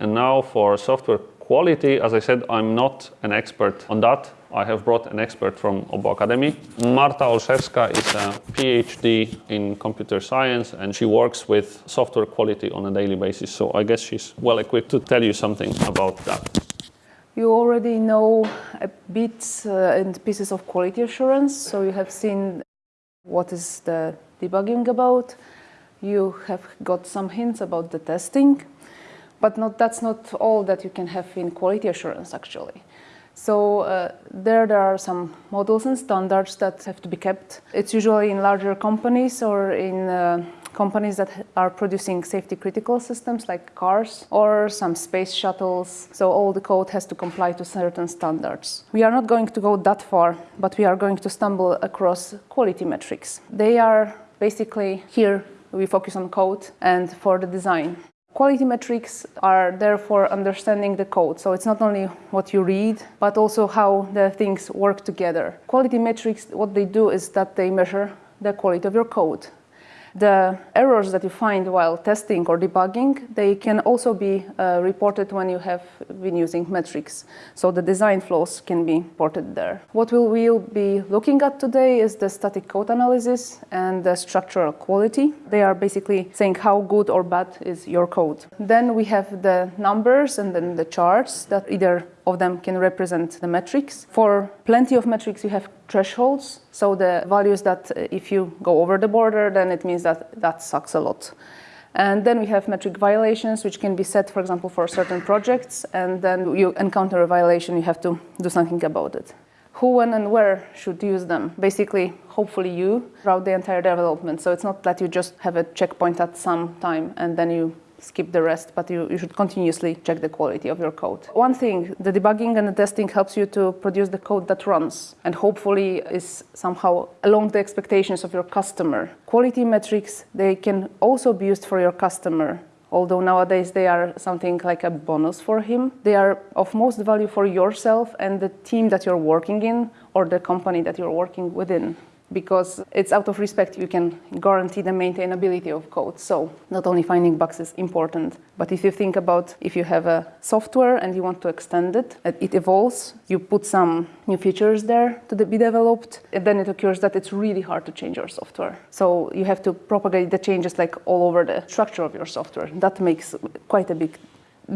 And now for software quality, as I said, I'm not an expert on that. I have brought an expert from Åbo Akademi. Marta Olszewska is a PhD in computer science and she works with software quality on a daily basis. So I guess she's well equipped to tell you something about that. You already know a bit uh, and pieces of quality assurance. So you have seen what is the debugging about. You have got some hints about the testing, but not, that's not all that you can have in quality assurance actually. So uh, there, there are some models and standards that have to be kept. It's usually in larger companies or in uh, companies that are producing safety critical systems like cars or some space shuttles. So all the code has to comply to certain standards. We are not going to go that far, but we are going to stumble across quality metrics. They are basically here we focus on code and for the design. Quality metrics are there for understanding the code. So it's not only what you read, but also how the things work together. Quality metrics, what they do is that they measure the quality of your code. The errors that you find while testing or debugging, they can also be uh, reported when you have been using metrics. So the design flaws can be reported there. What we will be looking at today is the static code analysis and the structural quality. They are basically saying how good or bad is your code. Then we have the numbers and then the charts that either of them can represent the metrics. For plenty of metrics, you have thresholds. So the values that uh, if you go over the border, then it means that that sucks a lot. And then we have metric violations, which can be set, for example, for certain projects. And then you encounter a violation, you have to do something about it. Who, when, and where should use them? Basically, hopefully you, throughout the entire development. So it's not that you just have a checkpoint at some time and then you skip the rest, but you, you should continuously check the quality of your code. One thing, the debugging and the testing helps you to produce the code that runs and hopefully is somehow along the expectations of your customer. Quality metrics, they can also be used for your customer although nowadays they are something like a bonus for him. They are of most value for yourself and the team that you're working in or the company that you're working within because it's out of respect you can guarantee the maintainability of code. So not only finding bugs is important, but if you think about if you have a software and you want to extend it, it evolves, you put some new features there to be developed, and then it occurs that it's really hard to change your software. So you have to propagate the changes like all over the structure of your software. That makes quite a big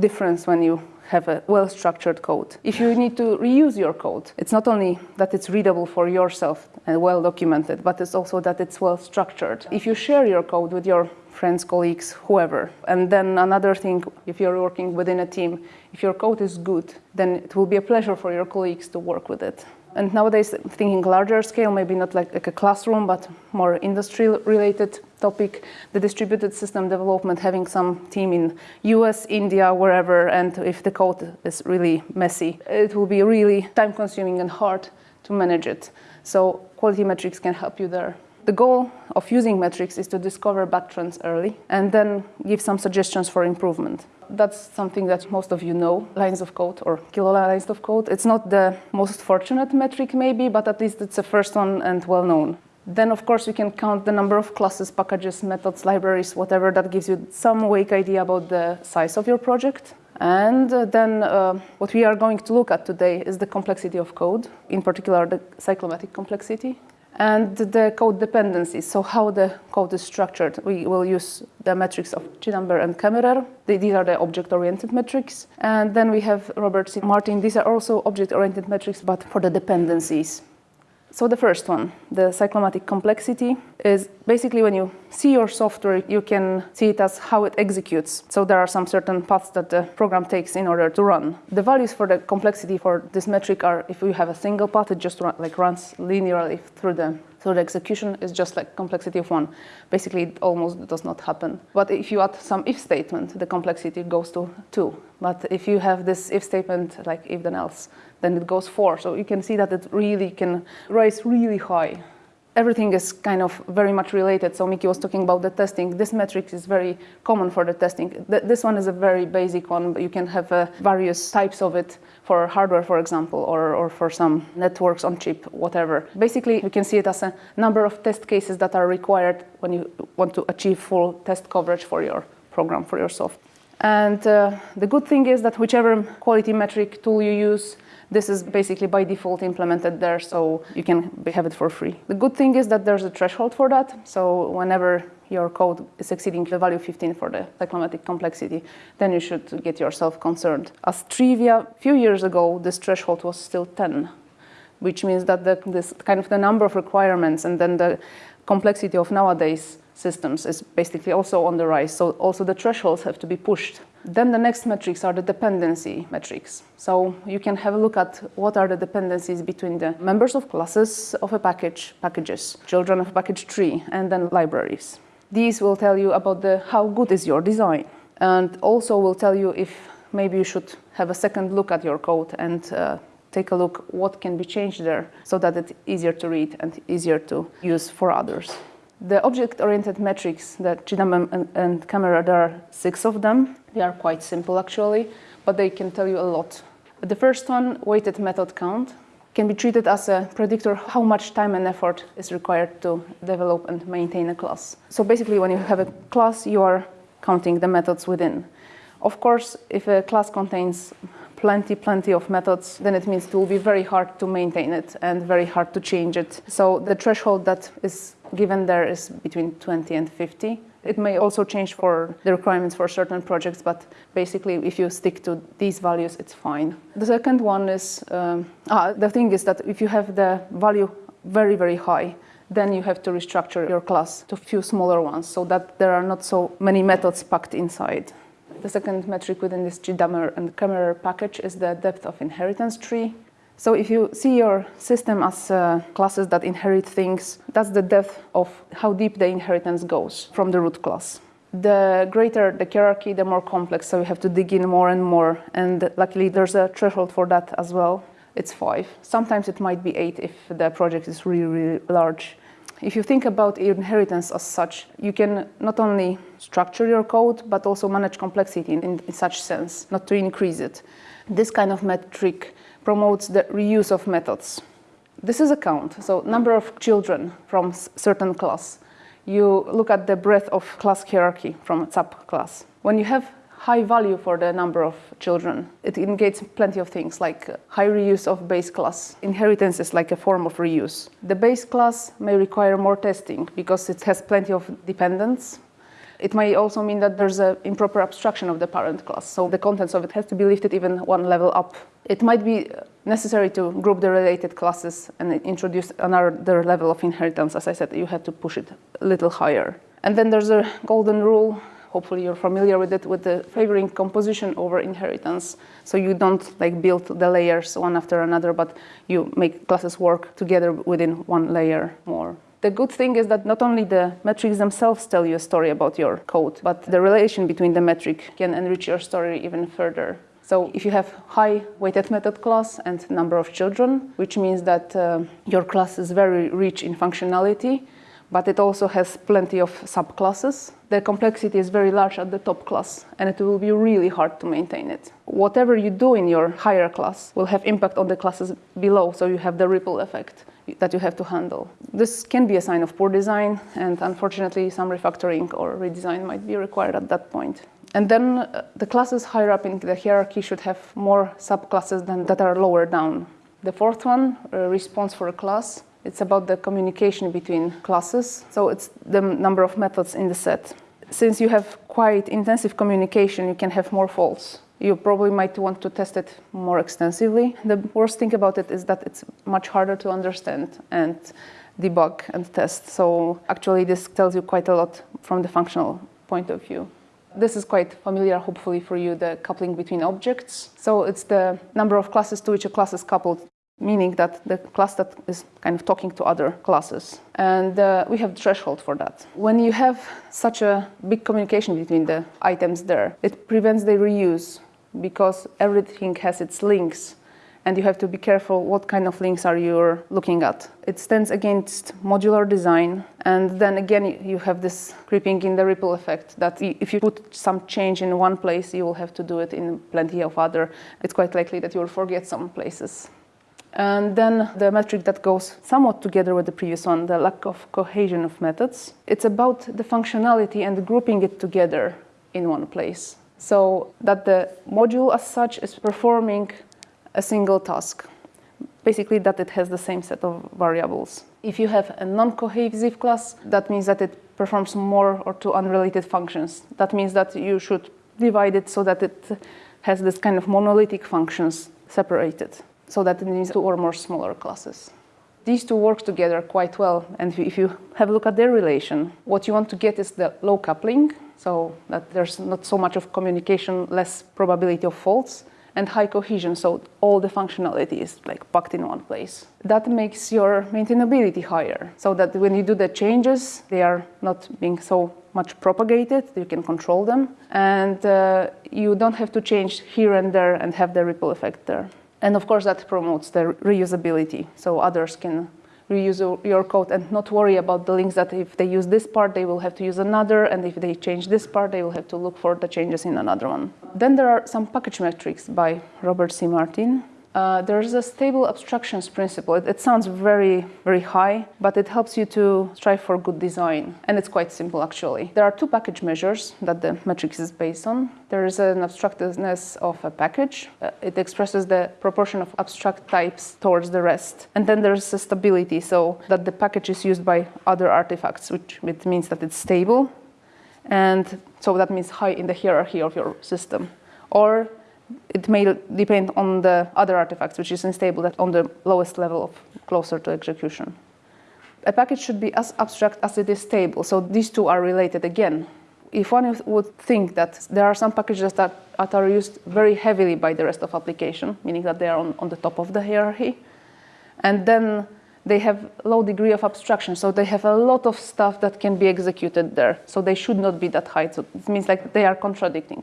difference when you have a well-structured code. If you need to reuse your code, it's not only that it's readable for yourself and well-documented, but it's also that it's well-structured. If you share your code with your friends, colleagues, whoever, and then another thing, if you're working within a team, if your code is good, then it will be a pleasure for your colleagues to work with it. And nowadays, thinking larger scale, maybe not like, like a classroom, but more industry-related topic, the distributed system development, having some team in US, India, wherever, and if the code is really messy, it will be really time-consuming and hard to manage it. So quality metrics can help you there. The goal of using metrics is to discover bad trends early and then give some suggestions for improvement. That's something that most of you know, lines of code or kilolines of code. It's not the most fortunate metric maybe, but at least it's the first one and well known. Then, of course, you can count the number of classes, packages, methods, libraries, whatever that gives you some vague idea about the size of your project. And uh, then uh, what we are going to look at today is the complexity of code, in particular the cyclomatic complexity and the code dependencies, so how the code is structured. We will use the metrics of Chidamber and Kemerer. These are the object-oriented metrics. And then we have Robert C. Martin. These are also object-oriented metrics, but for the dependencies. So the first one, the cyclomatic complexity, is basically when you see your software, you can see it as how it executes. So there are some certain paths that the program takes in order to run. The values for the complexity for this metric are if you have a single path, it just run, like runs linearly through the so the execution is just like complexity of one. Basically, it almost does not happen. But if you add some if statement, the complexity goes to two. But if you have this if statement, like if then else, then it goes four. So you can see that it really can rise really high everything is kind of very much related. So Miki was talking about the testing. This metric is very common for the testing. Th this one is a very basic one, but you can have uh, various types of it for hardware, for example, or, or for some networks on chip, whatever. Basically, you can see it as a number of test cases that are required when you want to achieve full test coverage for your program, for your software. And uh, the good thing is that whichever quality metric tool you use, this is basically by default implemented there, so you can have it for free. The good thing is that there's a threshold for that, so whenever your code is exceeding the value 15 for the cyclomatic complexity, then you should get yourself concerned. As trivia, a few years ago, this threshold was still 10, which means that the, this kind of the number of requirements and then the complexity of nowadays systems is basically also on the rise. So also the thresholds have to be pushed. Then the next metrics are the dependency metrics. So you can have a look at what are the dependencies between the members of classes of a package, packages, children of package tree, and then libraries. These will tell you about the how good is your design, and also will tell you if maybe you should have a second look at your code and uh, take a look what can be changed there so that it's easier to read and easier to use for others. The object-oriented metrics, that Chidamber and, and Kemerer, there are six of them. They are quite simple actually, but they can tell you a lot. The first one, weighted method count, can be treated as a predictor how much time and effort is required to develop and maintain a class. So basically when you have a class, you are counting the methods within. Of course, if a class contains plenty, plenty of methods, then it means it will be very hard to maintain it and very hard to change it. So the threshold that is given there is between 20 and 50. It may also change for the requirements for certain projects, but basically if you stick to these values, it's fine. The second one is, um, ah, the thing is that if you have the value very, very high, then you have to restructure your class to few smaller ones so that there are not so many methods packed inside. The second metric within this Chidamber and Kemerer package is the depth of inheritance tree. So if you see your system as uh, classes that inherit things, that's the depth of how deep the inheritance goes from the root class. The greater the hierarchy, the more complex, so you have to dig in more and more. And luckily, there's a threshold for that as well. It's five. Sometimes it might be eight if the project is really, really large. If you think about inheritance as such, you can not only structure your code, but also manage complexity in, in such sense, not to increase it. This kind of metric promotes the reuse of methods. This is a count, so number of children from certain class. You look at the breadth of class hierarchy from subclass. When you have high value for the number of children, it indicates plenty of things like uh, high reuse of base class. Inheritance is like a form of reuse. The base class may require more testing because it has plenty of dependents it may also mean that there's an improper abstraction of the parent class, so the contents of it has to be lifted even one level up. It might be necessary to group the related classes and introduce another level of inheritance. As I said, you have to push it a little higher. And then there's a golden rule, hopefully you're familiar with it, with the favoring composition over inheritance. So you don't like build the layers one after another, but you make classes work together within one layer more. The good thing is that not only the metrics themselves tell you a story about your code, but the relation between the metric can enrich your story even further. So if you have high weighted method class and number of children, which means that uh, your class is very rich in functionality, but it also has plenty of subclasses. The complexity is very large at the top class, and it will be really hard to maintain it. Whatever you do in your higher class will have impact on the classes below, so you have the ripple effect that you have to handle. This can be a sign of poor design, and unfortunately, some refactoring or redesign might be required at that point. And then uh, the classes higher up in the hierarchy should have more subclasses than that are lower down. The fourth one, uh, response for a class, it's about the communication between classes. So it's the number of methods in the set. Since you have quite intensive communication, you can have more faults you probably might want to test it more extensively. The worst thing about it is that it's much harder to understand and debug and test. So actually this tells you quite a lot from the functional point of view. This is quite familiar, hopefully, for you, the coupling between objects. So it's the number of classes to which a class is coupled meaning that the class that is kind of talking to other classes. And uh, we have threshold for that. When you have such a big communication between the items there, it prevents the reuse because everything has its links and you have to be careful what kind of links are you looking at. It stands against modular design and then again you have this creeping in the ripple effect that if you put some change in one place you will have to do it in plenty of other. It's quite likely that you will forget some places. And then the metric that goes somewhat together with the previous one, the lack of cohesion of methods. It's about the functionality and grouping it together in one place. So that the module as such is performing a single task. Basically that it has the same set of variables. If you have a non-cohesive class, that means that it performs more or two unrelated functions. That means that you should divide it so that it has this kind of monolithic functions separated, so that it needs two or more smaller classes. These two work together quite well, and if you have a look at their relation, what you want to get is the low coupling, so that there's not so much of communication, less probability of faults, and high cohesion, so all the functionality is like packed in one place. That makes your maintainability higher, so that when you do the changes, they are not being so much propagated, you can control them, and uh, you don't have to change here and there and have the ripple effect there. And of course that promotes the reusability, so others can reuse your code and not worry about the links that if they use this part, they will have to use another, and if they change this part, they will have to look for the changes in another one. Then there are some package metrics by Robert C. Martin. Uh, there's a stable abstractions principle. It, it, sounds very, very high, but it helps you to strive for good design. And it's quite simple, actually. There are two package measures that the metrics is based on. There is an abstractness of a package. Uh, it expresses the proportion of abstract types towards the rest. And then there's a stability, so that the package is used by other artifacts, which, which means that it's stable. And so that means high in the hierarchy of your system. Or it may depend on the other artifacts, which is unstable, that on the lowest level of closer to execution. A package should be as abstract as it is stable, so these two are related again. If one would think that there are some packages that, that are used very heavily by the rest of application, meaning that they are on, on the top of the hierarchy, and then they have low degree of abstraction, so they have a lot of stuff that can be executed there, so they should not be that high, so it means like they are contradicting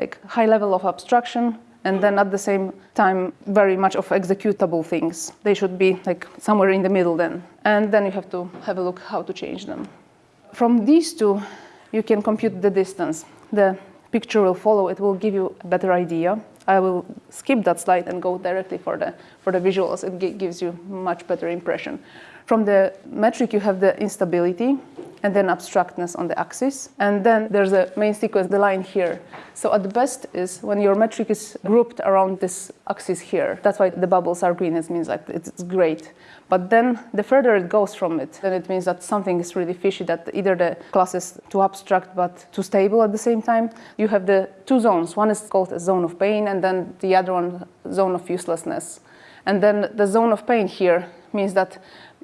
like high level of abstraction and then at the same time very much of executable things. They should be like somewhere in the middle then. And then you have to have a look how to change them. From these two, you can compute the distance. The picture will follow, it will give you a better idea. I will skip that slide and go directly for the, for the visuals. It gives you much better impression. From the metric, you have the instability and then abstractness on the axis. And then there's a main sequence, the line here. So at the best is when your metric is grouped around this axis here. That's why the bubbles are green. It means like it's great. But then the further it goes from it, then it means that something is really fishy, that either the class is too abstract but too stable at the same time. You have the two zones. One is called a zone of pain, and then the other one, zone of uselessness. And then the zone of pain here means that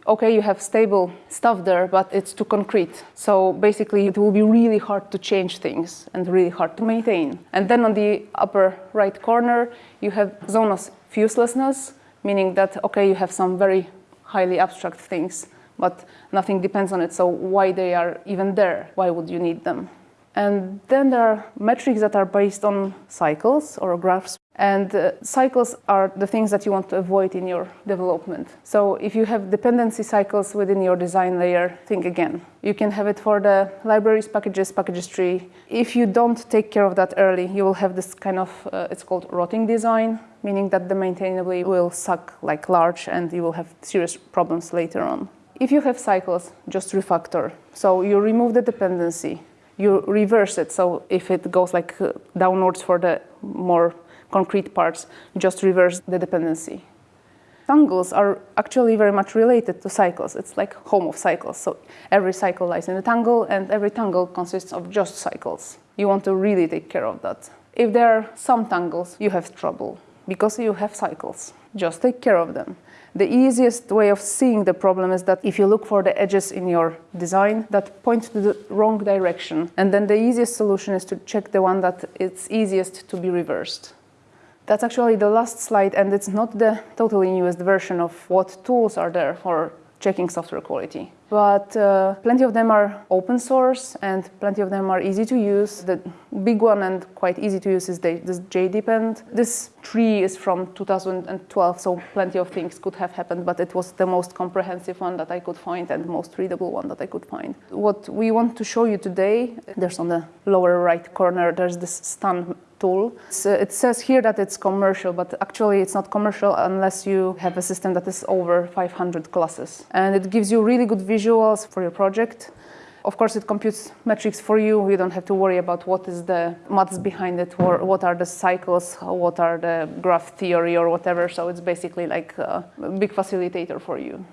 okay, you have stable stuff there, but it's too concrete. So basically it will be really hard to change things and really hard to maintain. And then on the upper right corner, you have zone of uselessness, meaning that, okay, you have some very highly abstract things, but nothing depends on it. So why they are even there? Why would you need them? And then there are metrics that are based on cycles or graphs. And uh, cycles are the things that you want to avoid in your development. So if you have dependency cycles within your design layer, think again. You can have it for the libraries, packages, packages tree. If you don't take care of that early, you will have this kind of, uh, it's called rotting design, meaning that the maintainability will suck like large and you will have serious problems later on. If you have cycles, just refactor. So you remove the dependency, you reverse it. So if it goes like uh, downwards for the more concrete parts, just reverse the dependency. Tangles are actually very much related to cycles. It's like home of cycles. So every cycle lies in a tangle and every tangle consists of just cycles. You want to really take care of that. If there are some tangles, you have trouble because you have cycles. Just take care of them. The easiest way of seeing the problem is that if you look for the edges in your design that point to the wrong direction, and then the easiest solution is to check the one that it's easiest to be reversed. That's actually the last slide, and it's not the totally newest version of what tools are there for checking software quality. But uh, plenty of them are open source and plenty of them are easy to use. The big one and quite easy to use is the, this JDepend. This tree is from 2012, so plenty of things could have happened, but it was the most comprehensive one that I could find and the most readable one that I could find. What we want to show you today, there's on the lower right corner, there's this STAN tool. Uh, it says here that it's commercial, but actually it's not commercial unless you have a system that is over 500 classes. And it gives you really good visuals for your project. Of course, it computes metrics for you. You don't have to worry about what is the maths behind it, or what are the cycles, what are the graph theory, or whatever. So it's basically like a big facilitator for you.